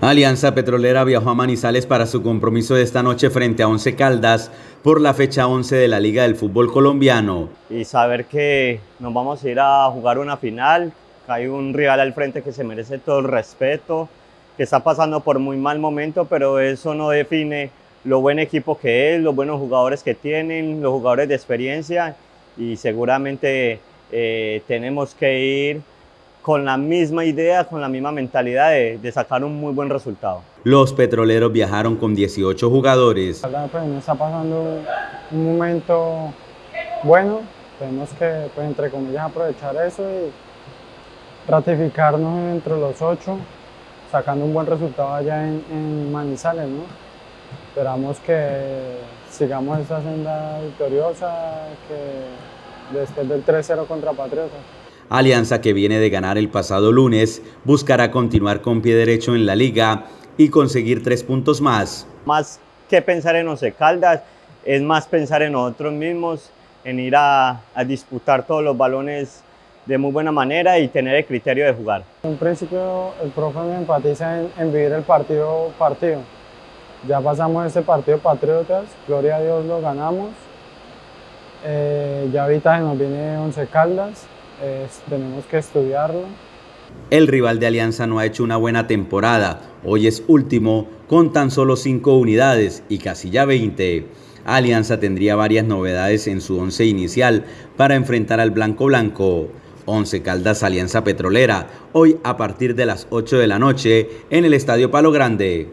Alianza Petrolera viajó a Manizales para su compromiso de esta noche frente a Once Caldas por la fecha 11 de la Liga del Fútbol Colombiano. Y saber que nos vamos a ir a jugar una final, que hay un rival al frente que se merece todo el respeto, que está pasando por muy mal momento, pero eso no define lo buen equipo que es, los buenos jugadores que tienen, los jugadores de experiencia y seguramente eh, tenemos que ir con la misma idea, con la misma mentalidad de, sacar un muy buen resultado. Los petroleros viajaron con 18 jugadores. Pues, está pasando un momento bueno, tenemos que, pues, entre comillas, aprovechar eso y ratificarnos entre los ocho, sacando un buen resultado allá en, en Manizales. ¿no? Esperamos que sigamos esta senda victoriosa, que después del 3-0 contra Patriotas. Alianza que viene de ganar el pasado lunes buscará continuar con pie derecho en la liga y conseguir tres puntos más. Más que pensar en Once Caldas, es más pensar en nosotros mismos, en ir a, disputar todos los balones de muy buena manera y tener el criterio de jugar. En principio el profe me enfatiza en, vivir el partido partido. Ya pasamos ese partido Patriotas, gloria a Dios lo ganamos. Eh, ya ahorita nos viene Once Caldas, tenemos que estudiarlo. El rival de Alianza no ha hecho una buena temporada, hoy es último con tan solo 5 unidades y casi ya 20. Alianza tendría varias novedades en su once inicial para enfrentar al Blanco Blanco. 11 Caldas Alianza Petrolera, hoy a partir de las 8 de la noche en el Estadio Palo Grande.